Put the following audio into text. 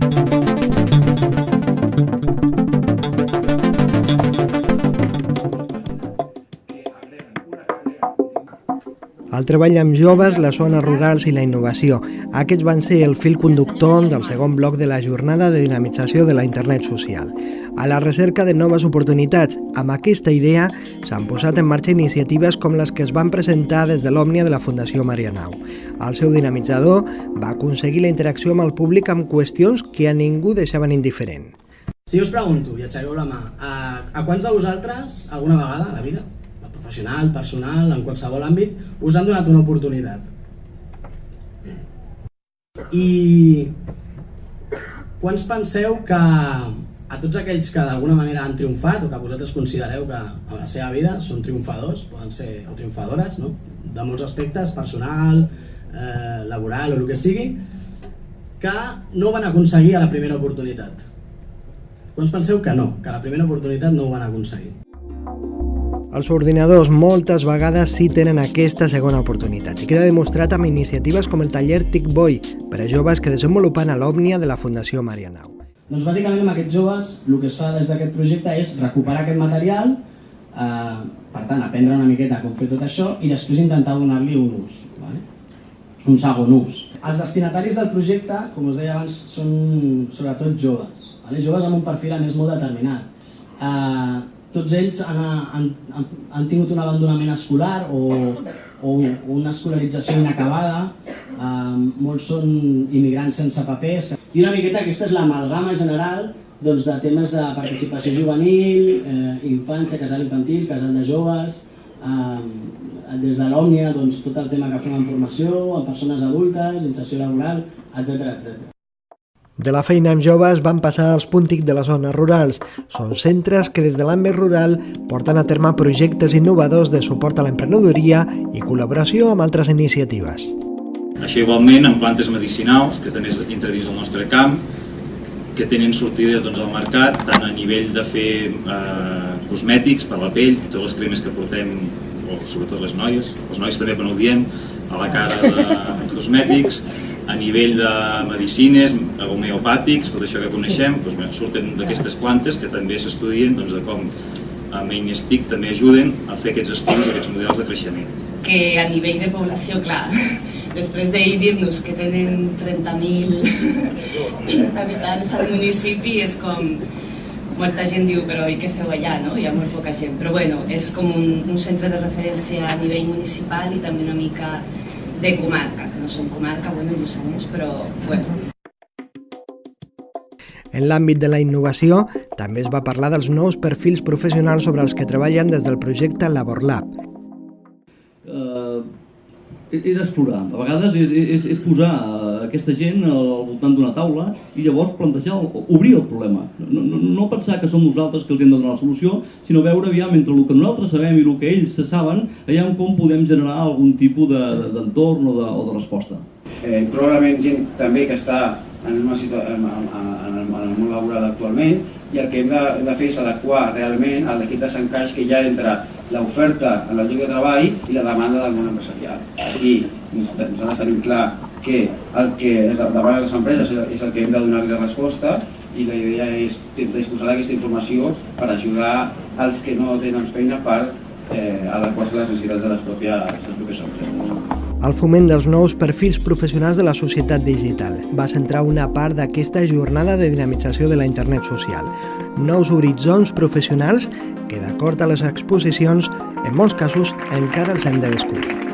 Thank you. El treball amb joves, les zones rurals i la innovació. Aquests van ser el fil conductor del segon bloc de la jornada de dinamització de la internet social. A la recerca de noves oportunitats, amb aquesta idea s'han posat en marxa iniciatives com les que es van presentar des de l'Òmnia de la Fundació Marianau. El seu dinamitzador va aconseguir la interacció amb el públic amb qüestions que a ningú deixaven indiferent. Si us pregunto, i aixequeu la mà, a, a quants de vosaltres, alguna vegada a la vida, professional, personal, en qualsevol àmbit, us han donat una oportunitat. I quants penseu que a tots aquells que d'alguna manera han triomfat o que vosaltres considereu que a la seva vida són triomfadors, poden ser o triomfadores, no? de molts aspectes, personal, eh, laboral o el que sigui, que no van aconseguir a la primera oportunitat. Quants penseu que no, que a la primera oportunitat no ho van aconseguir? Els ordinadors moltes vegades sí tenen aquesta segona oportunitat i queda demostrat amb iniciatives com el taller TICBOY per a joves que desenvolupen a l'Òmnia de la Fundació Marianau. Doncs bàsicament amb aquests joves el que es fa des d'aquest projecte és recuperar aquest material, eh, per tant aprendre una miqueta com fer tot això i després intentar donar-li un ús, vale? un segon ús. Els destinataris del projecte, com us deia abans, són sobretot joves, vale? joves amb un perfil a més molt determinat. Eh, tots ells han, han, han tingut un abandonament escolar o, o una escolarització inacabada, eh, molts són immigrants sense papers, i una miqueta aquesta és l'amalgama general doncs, de temes de participació juvenil, eh, infància, casal infantil, casal de joves, eh, des de l'Òmnia doncs, tot el tema que fem en formació, en persones adultes, inserció laboral, etc etc. De la feina amb joves van passar als puntic de les zones rurals. Són centres que des de l'àmbit rural porten a terme projectes innovadors de suport a l'emprenedoria i col·laboració amb altres iniciatives. Això igualment amb plantes medicinals que també entra dins del nostre camp que tenen sortides doncs, al mercat tant a nivell de fer eh, cosmètics per la pell, totes les cremes que portem o sobretot les noies, els nois també no ho diem, a la cara de cosmètics, a nivell de medicines, homeopàtics, tot això que coneixem, doncs, bé, surten d'aquestes plantes que també s'estudien doncs, de com a Mainstic també ajuden a fer aquests estudis, aquests models de creixement. Que a nivell de població, clar, després d'ahir dir-nos que tenen 30.000 habitants al municipi és com molta gent diu però i què feu allà, no? Hi ha molt poca gent, però bueno, és com un, un centre de referència a nivell municipal i també una mica de comarca, que no som comarca, bueno, Lluçanès, però bueno. En l'àmbit de la innovació, també es va parlar dels nous perfils professionals sobre els que treballen des del projecte LaborLab. És explorar. A vegades és, és, és posar aquesta gent al voltant d'una taula i llavors plantejar, obrir el problema. No, no, no pensar que som nosaltres que els hem de donar la solució, sinó veure aviam entre el que nosaltres sabem i el que ells se saben, allà com podem generar algun tipus d'entorn de, o, de, o de resposta. Eh, probablement gent també que està en, una situació, en, en, en, el, en el món laboral actualment i el que hem de, hem de fer és adequar realment a l'equip de s'encaix que hi ha entre l'oferta en el lloc de treball i la demanda del món empresarial. I nosaltres tenim clar que el que és davant de les empreses és el que hem de donar-li resposta i la idea és disposar d'aquesta informació per ajudar els que no tenen feina per eh, adequar-se a les necessitats de les pròpies, les pròpies empreses. El foment dels nous perfils professionals de la societat digital va centrar una part d'aquesta jornada de dinamització de la internet social. Nous horitzons professionals que, d'acord a les exposicions, en molts casos encara els hem de descobrir.